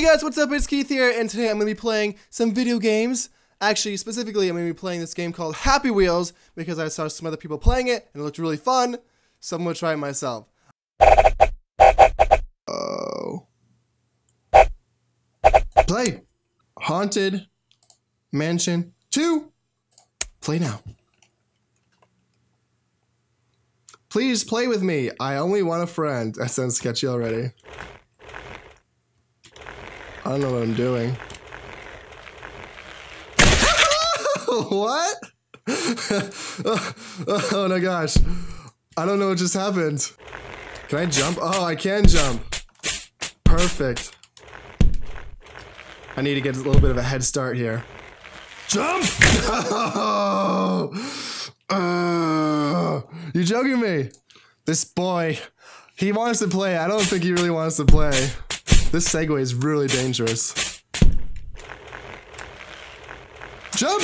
Hey guys, what's up? It's Keith here, and today I'm going to be playing some video games. Actually, specifically, I'm going to be playing this game called Happy Wheels because I saw some other people playing it and it looked really fun, so I'm going to try it myself. Oh. Play. Haunted Mansion 2. Play now. Please play with me. I only want a friend. That sounds sketchy already. I don't know what I'm doing. what? oh my gosh. I don't know what just happened. Can I jump? Oh, I can jump. Perfect. I need to get a little bit of a head start here. Jump! Oh! Uh, you joking me? This boy, he wants to play. I don't think he really wants to play. This Segway is really dangerous. Jump!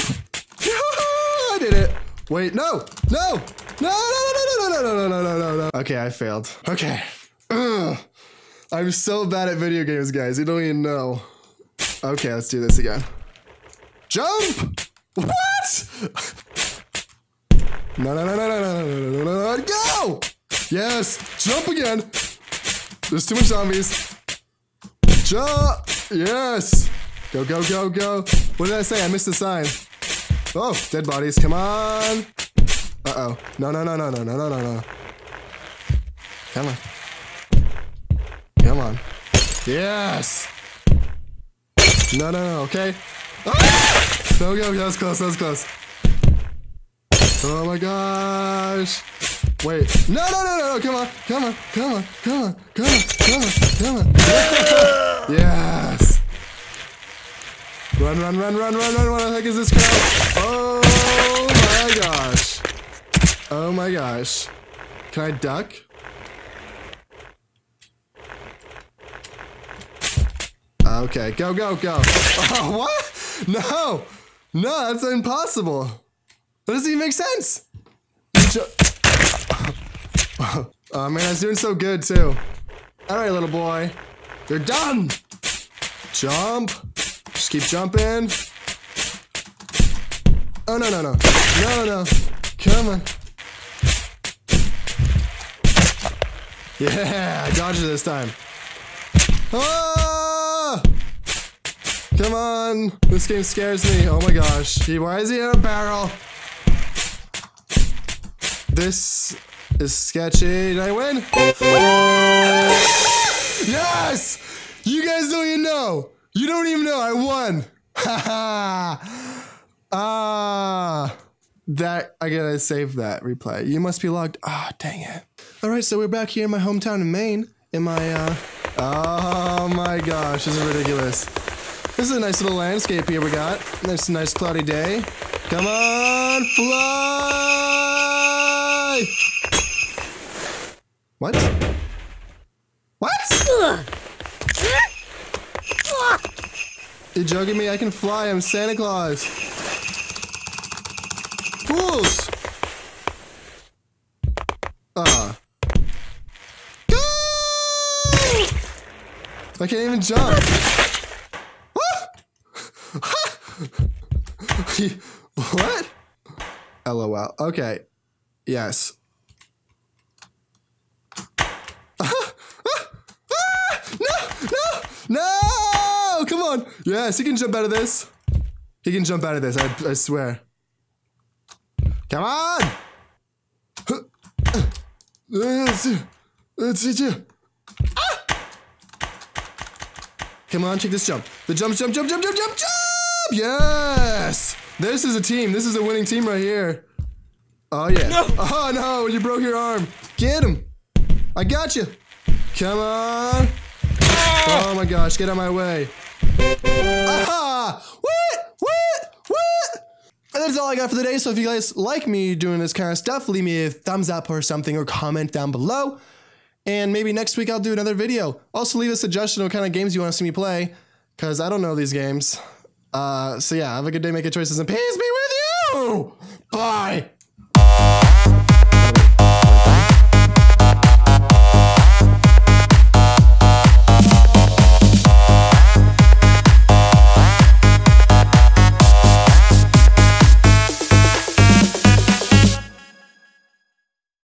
I did it. Wait, no, no, no, no, no, no, no, no, no, no, no, no, no. Okay, I failed. Okay. Ugh. I'm so bad at video games, guys. You don't even know. Okay, let's do this again. Jump! What? No, no, no, no, no, no, no, no, no, no, no, go! Yes, jump again. There's too much zombies. Jump! Yes! Go, go, go, go. What did I say? I missed the sign. Oh, dead bodies. Come on. Uh-oh. No, no, no, no, no, no, no, no, no. Come on. Come on. Yes! No, no, no, okay. Ah! No, go, that was close, that was close. Oh my gosh. Wait. No, no, no, no, no. Come on. Come on. Come on. Come on. Come on. Come on. Come on. Yes. Run, run, run, run, run, run. What the heck is this crap? Oh my gosh. Oh my gosh. Can I duck? Okay. Go, go, go. Oh, what? No. No, that's impossible. That doesn't even make sense. Oh man, I was doing so good too. All right, little boy. You're done. Jump. Just keep jumping. Oh, no, no, no. No, no. Come on. Yeah, I dodged it this time. Ah! Come on. This game scares me. Oh my gosh. Why is he in a barrel? This is sketchy. Did I win? Yes! You guys don't even know. You don't even know I won. ah. That I gotta save that replay. You must be logged. Ah, oh, dang it. All right, so we're back here in my hometown in Maine. In my uh, oh my gosh, this is ridiculous. This is a nice little landscape here we got. Nice, nice cloudy day. Come on, fly! What? You joking me? I can fly. I'm Santa Claus. Fools! Ah. Uh. Go! I can't even jump. what? LOL. Okay. Yes. No! No! Come on! Yes, he can jump out of this. He can jump out of this, I, I swear. Come on! Let's hit you. Ah. Come on, take this jump. The jump, jump, jump, jump, jump, jump, jump! Yes! This is a team. This is a winning team right here. Oh, yeah. No. Oh, no, you broke your arm. Get him. I got you. Come on. Oh my gosh, get out of my way. Ah! What? What? What? And that's all I got for the day. So if you guys like me doing this kind of stuff, leave me a thumbs up or something or comment down below. And maybe next week I'll do another video. Also leave a suggestion of what kind of games you want to see me play. Because I don't know these games. Uh, so yeah, have a good day making choices and peace be with you! Bye!